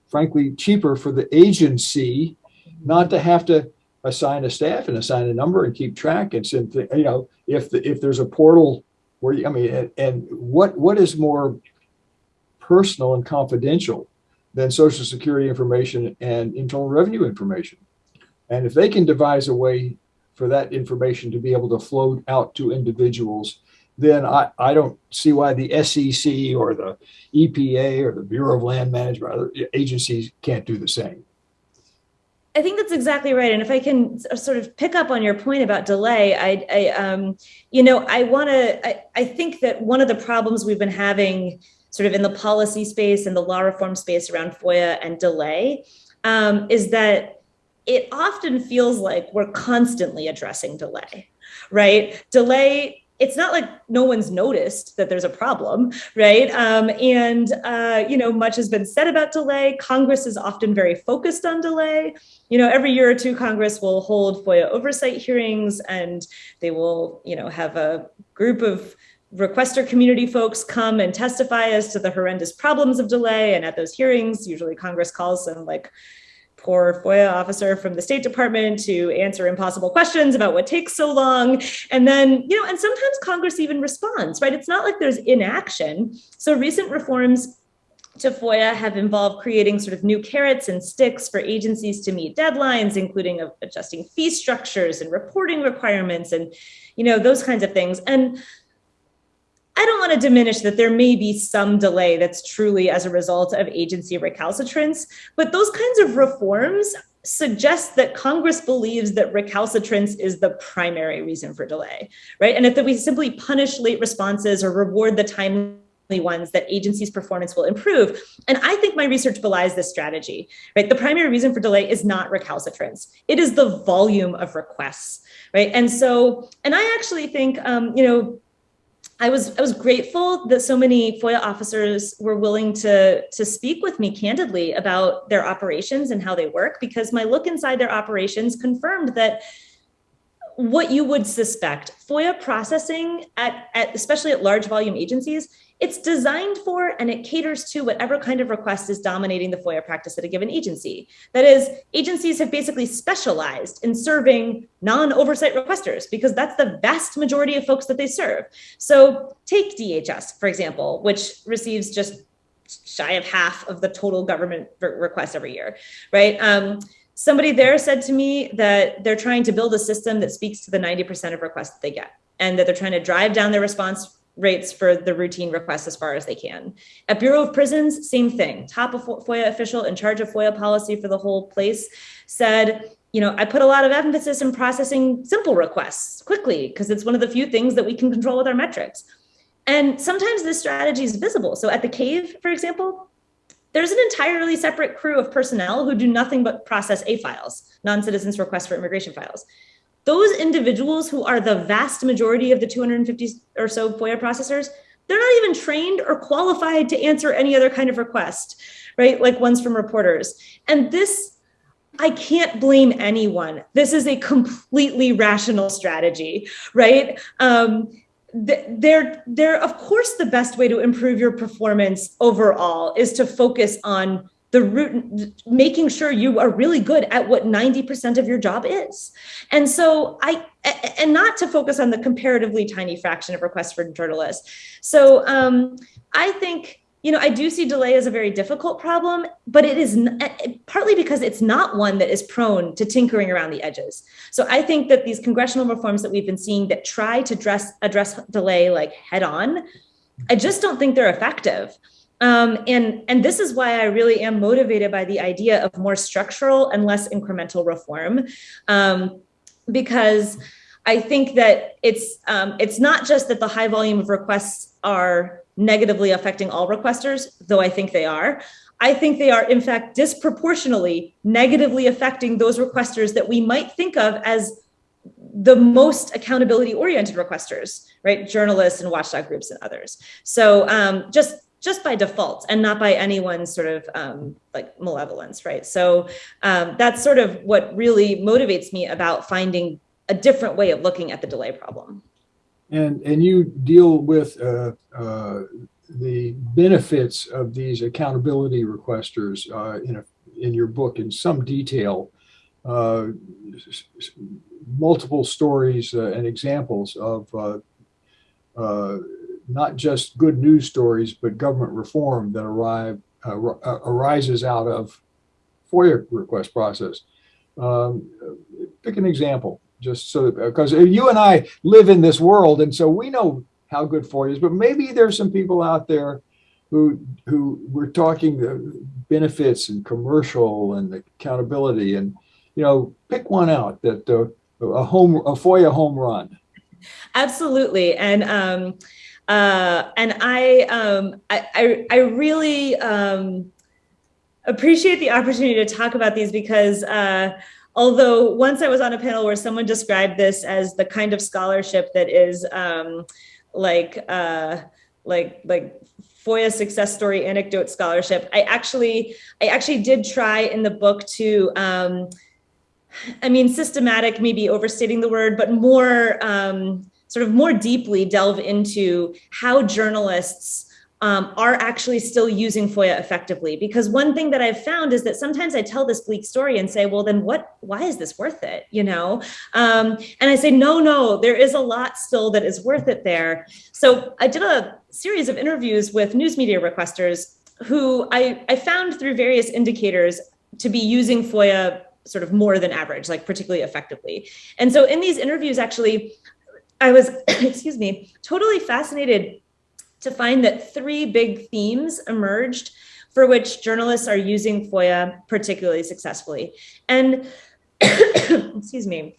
frankly cheaper for the agency not to have to assign a staff and assign a number and keep track and send you know if the, if there's a portal where you, I mean and, and what what is more personal and confidential than social security information and internal revenue information and if they can devise a way for that information to be able to flow out to individuals then I, I don't see why the SEC or the EPA or the Bureau of Land Management other agencies can't do the same. I think that's exactly right. And if I can sort of pick up on your point about delay, I, I um, you know, I want to. I, I think that one of the problems we've been having, sort of in the policy space and the law reform space around FOIA and delay, um, is that it often feels like we're constantly addressing delay, right? Delay. It's not like no one's noticed that there's a problem, right? Um, and uh, you know, much has been said about delay. Congress is often very focused on delay you know every year or two congress will hold foia oversight hearings and they will you know have a group of requester community folks come and testify as to the horrendous problems of delay and at those hearings usually congress calls some like poor foia officer from the state department to answer impossible questions about what takes so long. And then you know and sometimes congress even responds right? It's not like there's inaction. So recent reforms to FOIA have involved creating sort of new carrots and sticks for agencies to meet deadlines, including adjusting fee structures and reporting requirements and, you know, those kinds of things. And I don't want to diminish that there may be some delay that's truly as a result of agency recalcitrance, but those kinds of reforms suggest that Congress believes that recalcitrance is the primary reason for delay, right? And if we simply punish late responses or reward the timely ones that agencies performance will improve. And i think my research belies this strategy right? The primary reason for delay is not recalcitrance. It is the volume of requests right? And so and i actually think um, you know I was I was grateful that so many FOIA officers were willing to to speak with me candidly about their operations and how they work because my look inside their operations confirmed that what you would suspect FOIA processing at, at especially at large volume agencies it's designed for and it caters to whatever kind of request is dominating the FOIA practice at a given agency. That is, agencies have basically specialized in serving non oversight requesters because that's the vast majority of folks that they serve. So, take DHS, for example, which receives just shy of half of the total government requests every year, right? Um, somebody there said to me that they're trying to build a system that speaks to the 90% of requests that they get and that they're trying to drive down their response rates for the routine requests as far as they can. At Bureau of Prisons, same thing. Top of FOIA official in charge of FOIA policy for the whole place said, you know, I put a lot of emphasis in processing simple requests quickly because it's one of the few things that we can control with our metrics. And sometimes this strategy is visible. So at the cave, for example, there's an entirely separate crew of personnel who do nothing but process A files, non citizens' requests for immigration files those individuals who are the vast majority of the 250 or so FOIA processors, they're not even trained or qualified to answer any other kind of request, right? Like ones from reporters. And this, I can't blame anyone. This is a completely rational strategy, right? Um, they're they're of course the best way to improve your performance overall is to focus on the root making sure you are really good at what 90% of your job is. And so i and not to focus on the comparatively tiny fraction of requests for journalists so um, i think you know i do see delay as a very difficult problem but it is partly because it's not one that is prone to tinkering around the edges. So i think that these congressional reforms that we've been seeing that try to address address delay like head on i just don't think they're effective um, and and this is why I really am motivated by the idea of more structural and less incremental reform, um, because I think that it's um, it's not just that the high volume of requests are negatively affecting all requesters, though I think they are. I think they are, in fact, disproportionately negatively affecting those requesters that we might think of as the most accountability oriented requesters, right? Journalists and watchdog groups and others. So um, just just by default and not by anyone's sort of um, like malevolence, right? So um, that's sort of what really motivates me about finding a different way of looking at the delay problem. And, and you deal with uh, uh, the benefits of these accountability requesters uh, in, a, in your book in some detail, uh, multiple stories uh, and examples of uh, not just good news stories, but government reform that arrive uh, arises out of FOIA request process. Um, pick an example, just so because you and I live in this world, and so we know how good FOIA is. But maybe there's some people out there who who we're talking the benefits and commercial and accountability, and you know, pick one out that uh, a home a FOIA home run. Absolutely, and. Um, uh, and I, um, I, I, I, really um, appreciate the opportunity to talk about these because uh, although once I was on a panel where someone described this as the kind of scholarship that is um, like, uh, like, like FOIA success story anecdote scholarship, I actually, I actually did try in the book to, um, I mean, systematic, maybe overstating the word, but more um, sort of more deeply delve into how journalists um, are actually still using FOIA effectively. Because one thing that I've found is that sometimes I tell this bleak story and say, well, then what, why is this worth it? You know? Um, and I say, no, no, there is a lot still that is worth it there. So I did a series of interviews with news media requesters who I, I found through various indicators to be using FOIA sort of more than average, like particularly effectively. And so in these interviews, actually, I was, <coughs> excuse me, totally fascinated to find that three big themes emerged for which journalists are using FOIA particularly successfully. And <coughs> excuse me,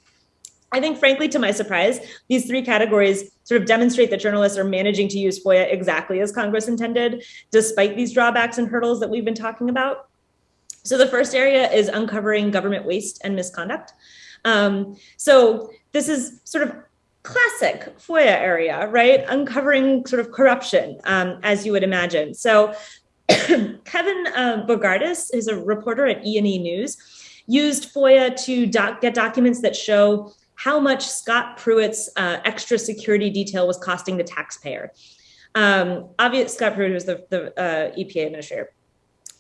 I think frankly, to my surprise, these three categories sort of demonstrate that journalists are managing to use FOIA exactly as Congress intended, despite these drawbacks and hurdles that we've been talking about. So the first area is uncovering government waste and misconduct. Um, so this is sort of classic FOIA area, right? Uncovering sort of corruption, um, as you would imagine. So <coughs> Kevin uh, Bogardus is a reporter at E&E News, used FOIA to doc get documents that show how much Scott Pruitt's uh, extra security detail was costing the taxpayer. Um, obviously, Scott Pruitt was the, the uh, EPA administrator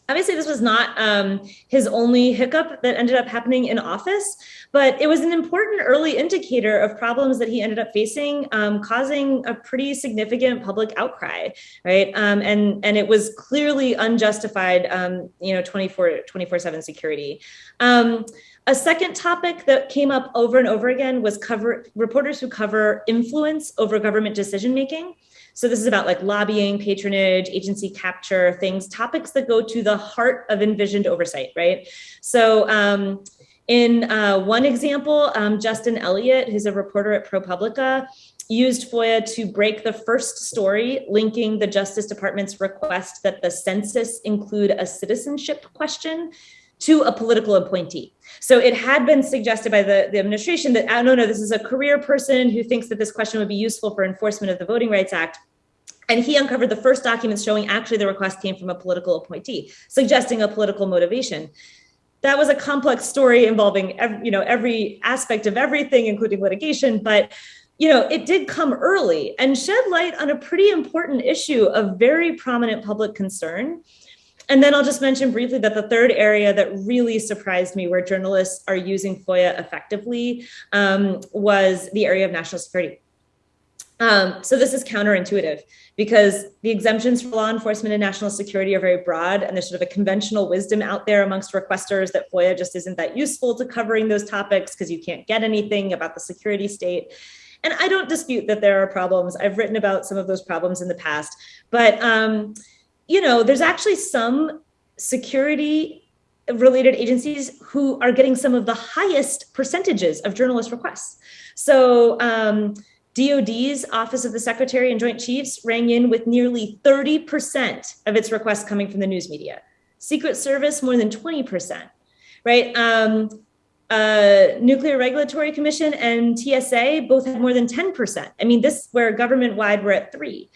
obviously this was not um, his only hiccup that ended up happening in office, but it was an important early indicator of problems that he ended up facing, um, causing a pretty significant public outcry, right? Um, and, and it was clearly unjustified, um, you know, 24, 24 seven security. Um, a second topic that came up over and over again was cover reporters who cover influence over government decision making. So this is about like lobbying, patronage, agency capture, things, topics that go to the heart of envisioned oversight, right? So um, in uh, one example, um, Justin Elliott, who's a reporter at ProPublica, used FOIA to break the first story linking the Justice Department's request that the census include a citizenship question to a political appointee. So it had been suggested by the, the administration that, oh, no, no, this is a career person who thinks that this question would be useful for enforcement of the Voting Rights Act. And he uncovered the first documents showing actually the request came from a political appointee, suggesting a political motivation. That was a complex story involving every, you know, every aspect of everything, including litigation, but you know, it did come early and shed light on a pretty important issue of very prominent public concern and then I'll just mention briefly that the third area that really surprised me where journalists are using FOIA effectively um, was the area of national security. Um, so this is counterintuitive because the exemptions for law enforcement and national security are very broad and there's sort of a conventional wisdom out there amongst requesters that FOIA just isn't that useful to covering those topics because you can't get anything about the security state. And I don't dispute that there are problems. I've written about some of those problems in the past, but um, you know, there's actually some security related agencies who are getting some of the highest percentages of journalist requests. So, um, DOD's Office of the Secretary and Joint Chiefs rang in with nearly 30% of its requests coming from the news media. Secret Service, more than 20%, right? Um, uh, Nuclear Regulatory Commission and TSA both had more than 10%. I mean, this where government wide we're at three.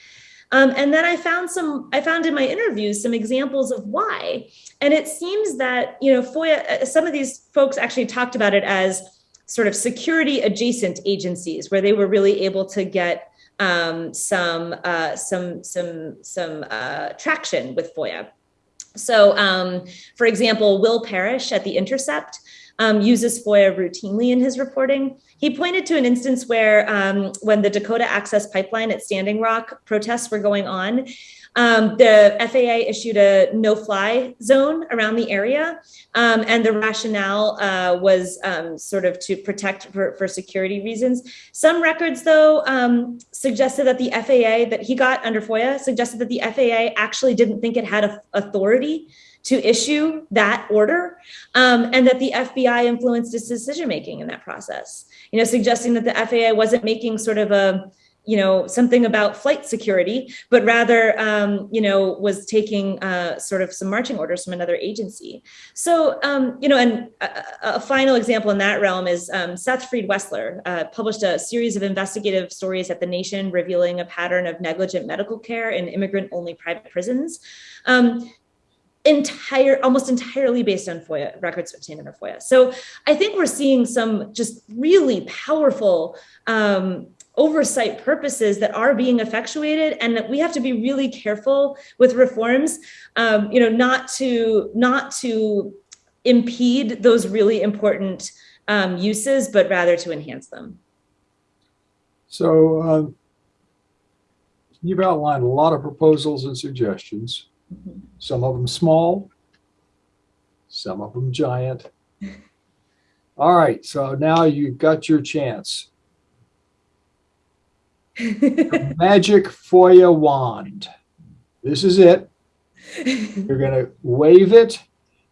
Um, and then I found some, I found in my interviews some examples of why. And it seems that, you know, FOIA, uh, some of these folks actually talked about it as sort of security adjacent agencies where they were really able to get um, some, uh, some, some, some uh, traction with FOIA. So, um, for example, Will Parrish at The Intercept um, uses FOIA routinely in his reporting. He pointed to an instance where um, when the Dakota Access Pipeline at Standing Rock protests were going on, um, the FAA issued a no-fly zone around the area, um, and the rationale uh, was um, sort of to protect for, for, security reasons. Some records, though, um, suggested that the FAA that he got under FOIA suggested that the FAA actually didn't think it had authority to issue that order um, and that the FBI influenced its decision making in that process. You know, suggesting that the FAA wasn't making sort of a you know something about flight security, but rather um, you know was taking uh, sort of some marching orders from another agency. So um, you know, and a, a, final example in that realm is um, Seth Freed Wessler uh, published a series of investigative stories at the Nation revealing a pattern of negligent medical care in immigrant-only private prisons. Entire almost entirely based on FOIA records obtained under FOIA. So I think we're seeing some just really powerful um, oversight purposes that are being effectuated and that we have to be really careful with reforms um, you know not to not to impede those really important um, uses but rather to enhance them so um, you've outlined a lot of proposals and suggestions. Some of them small some of them giant <laughs> all right so now you've got your chance <laughs> magic FOIA wand. This is it. You're going to wave it.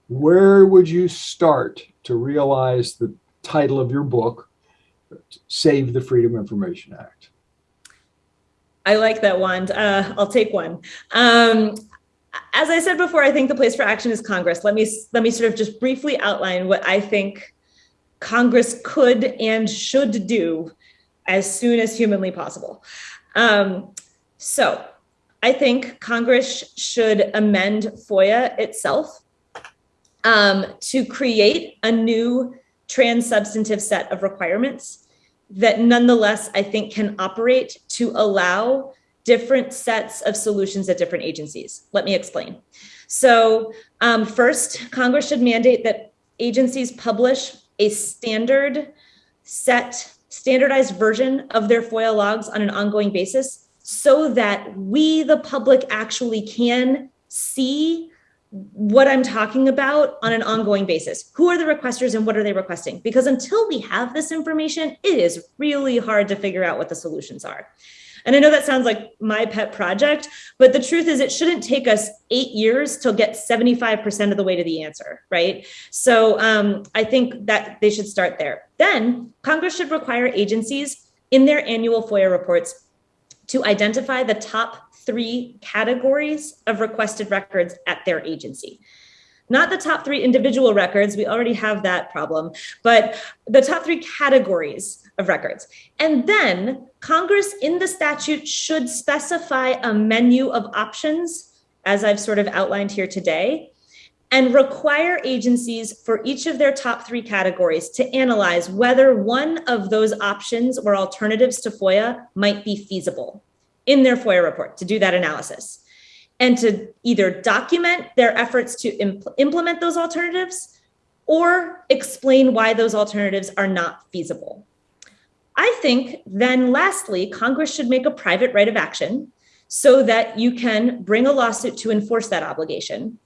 Where would you start to realize the title of your book, Save the Freedom Information Act? I like that wand. Uh, I'll take one. Um, as I said before, I think the place for action is Congress. Let me let me sort of just briefly outline what I think Congress could and should do as soon as humanly possible. Um, so I think Congress should amend FOIA itself um, to create a new trans-substantive set of requirements that nonetheless I think can operate to allow different sets of solutions at different agencies. Let me explain. So um, first, Congress should mandate that agencies publish a standard set standardized version of their FOIA logs on an ongoing basis so that we, the public, actually can see what I'm talking about on an ongoing basis. Who are the requesters and what are they requesting? Because until we have this information, it is really hard to figure out what the solutions are. And I know that sounds like my pet project, but the truth is it shouldn't take us eight years to get 75% of the way to the answer, right? So um, I think that they should start there. Then Congress should require agencies in their annual FOIA reports to identify the top three categories of requested records at their agency not the top three individual records, we already have that problem, but the top three categories of records. And then Congress in the statute should specify a menu of options, as I've sort of outlined here today, and require agencies for each of their top three categories to analyze whether one of those options or alternatives to FOIA might be feasible in their FOIA report to do that analysis and to either document their efforts to impl implement those alternatives or explain why those alternatives are not feasible. I think then lastly, Congress should make a private right of action so that you can bring a lawsuit to enforce that obligation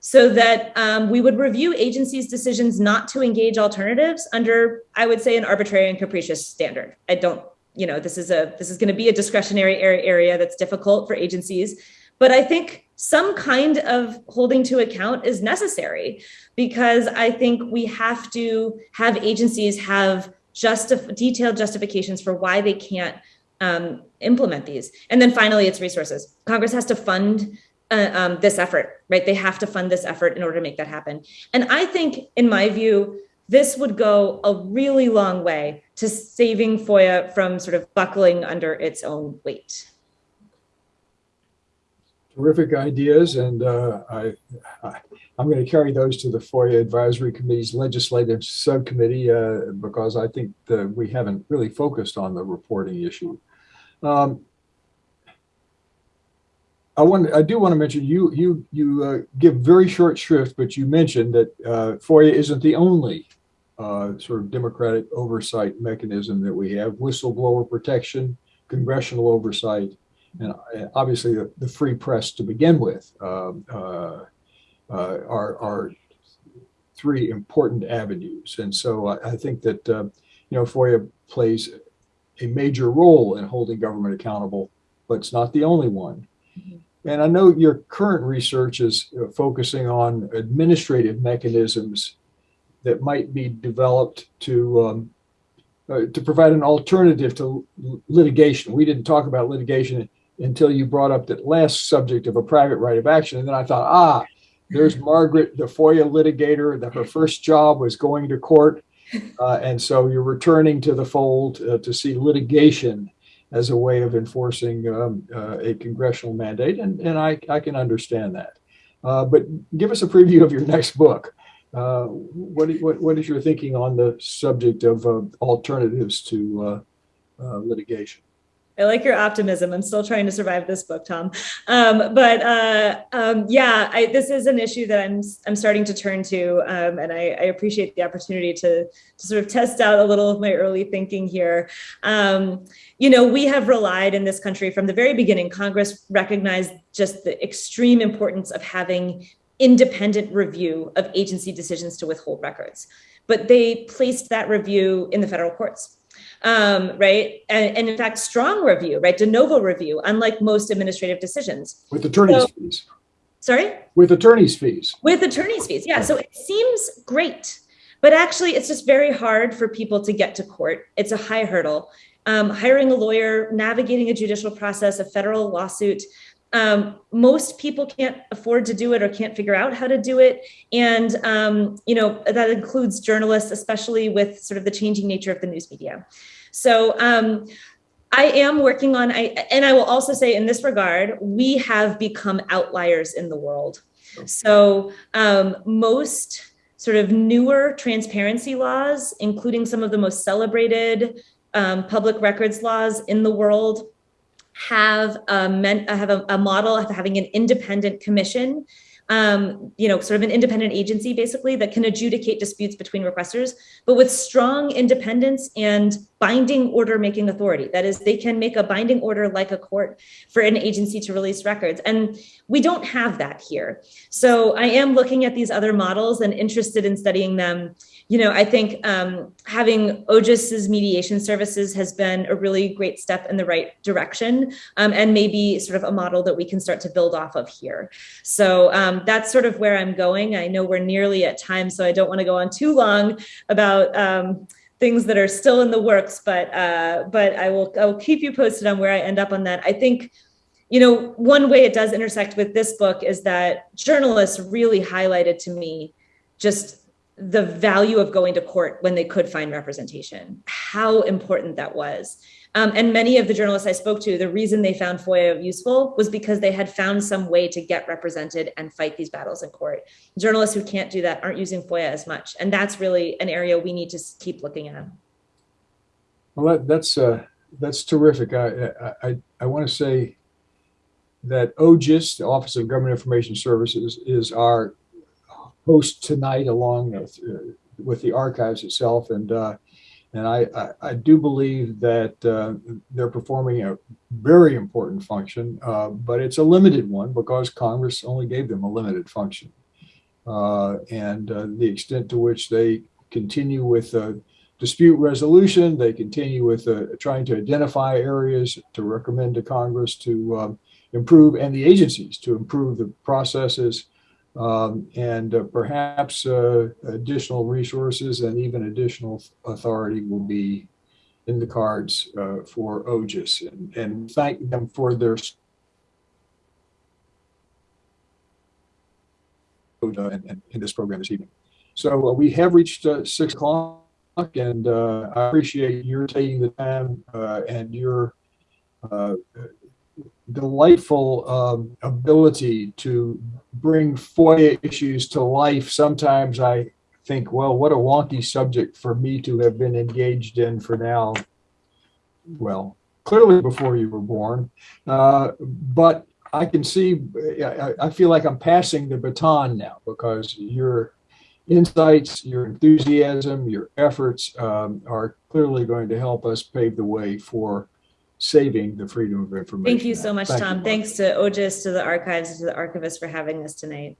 so that um, we would review agencies' decisions not to engage alternatives under, I would say, an arbitrary and capricious standard. I don't, you know, this is a this is going to be a discretionary area that's difficult for agencies but I think some kind of holding to account is necessary because I think we have to have agencies have just detailed justifications for why they can't um, implement these. And then finally, it's resources. Congress has to fund uh, um, this effort, right? They have to fund this effort in order to make that happen. And I think, in my view, this would go a really long way to saving FOIA from sort of buckling under its own weight. Terrific ideas, and uh, I, I, I'm going to carry those to the FOIA Advisory Committee's Legislative Subcommittee uh, because I think that we haven't really focused on the reporting issue. Um, I want, I do want to mention you, you, you uh, give very short shrift, but you mentioned that uh, FOIA isn't the only uh, sort of democratic oversight mechanism that we have. Whistleblower protection, congressional oversight, and uh, obviously the, the free press to begin with um, uh, are, are three important avenues. And so I, I think that, uh, you know, FOIA plays a major role in holding government accountable, but it's not the only one. And I know your current research is uh, focusing on administrative mechanisms that might be developed to um, uh, to provide an alternative to litigation. We didn't talk about litigation until you brought up that last subject of a private right of action, and then I thought, ah, there's Margaret, the FOIA litigator. That her first job was going to court, <laughs> uh, and so you're returning to the fold uh, to see litigation as a way of enforcing um, uh, a congressional mandate, and, and I, I can understand that. Uh, but give us a preview of your next book. Uh, what, what, what is your thinking on the subject of uh, alternatives to uh, uh, litigation? I like your optimism. I'm still trying to survive this book, Tom. Um, but uh, um, yeah, I, this is an issue that I'm I'm starting to turn to, um, and I, I, appreciate the opportunity to to sort of test out a little of my early thinking here. Um, you know, we have relied in this country from the very beginning. Congress recognized just the extreme importance of having independent review of agency decisions to withhold records, but they placed that review in the federal courts um, right? And, and, in fact, strong review, right? De novo review, unlike most administrative decisions. With attorney's So- fees. Sorry? With attorney's fees. With attorney's fees, yeah. So it seems great, but actually, it's just very hard for people to get to court. It's a high hurdle. Um, hiring a lawyer, navigating a judicial process, a federal lawsuit. Um, most people can't afford to do it or can't figure out how to do it. And, um, you know, that includes journalists, especially with sort of the changing nature of the news media. So, um, I am working on, I, and I will also say in this regard, we have become outliers in the world. So um, most sort of newer transparency laws, including some of the most celebrated um, public records laws in the world, have a, men, have a, a model of having an independent commission um, you know, sort of an independent agency basically that can adjudicate disputes between requesters, but with strong independence and binding order making authority. That is, they can make a binding order like a court for an agency to release records. And we don't have that here. So I am looking at these other models and interested in studying them you know, I think um, having OGIS's mediation services has been a really great step in the right direction um, and maybe sort of a model that we can start to build off of here. So um, that's sort of where I'm going. I know we're nearly at time, so I don't want to go on too long about um, things that are still in the works, but uh, but I will I'll keep you posted on where I end up on that. I think you know, one way it does intersect with this book is that journalists really highlighted to me just the value of going to court when they could find representation, how important that was. Um, and many of the journalists I spoke to, the reason they found FOIA useful was because they had found some way to get represented and fight these battles in court. Journalists who can't do that aren't using FOIA as much. And that's really an area we need to keep looking at. Well, that, that's uh, that's terrific. I I, I want to say that OGIS, the Office of Government Information Services, is our host tonight along with, uh, with the archives itself. And, uh, and I, I, I, do believe that uh, they're performing a very important function, uh, but it's a limited one because Congress only gave them a limited function. Uh, and uh, the extent to which they continue with dispute resolution, they continue with trying to identify areas to recommend to Congress to um, improve and the agencies to improve the processes um, and uh, perhaps uh, additional resources and even additional authority will be in the cards uh, for OGIS and, and thank them for their uh, in, this program this evening. So uh, we have reached uh, six o'clock and uh, I appreciate your taking the time and your delightful um, ability to bring FOIA issues to life. Sometimes I think, well, what a wonky subject for me to have been engaged in for now. Well, clearly before you were born. Uh, but I can see, I, I feel like I'm passing the baton now because your insights, your enthusiasm, your efforts um, are clearly going to help us pave the way for saving the Freedom of Information. Thank you so much, Tom. Thanks to OGIS, to the archives, to the archivists for having us tonight.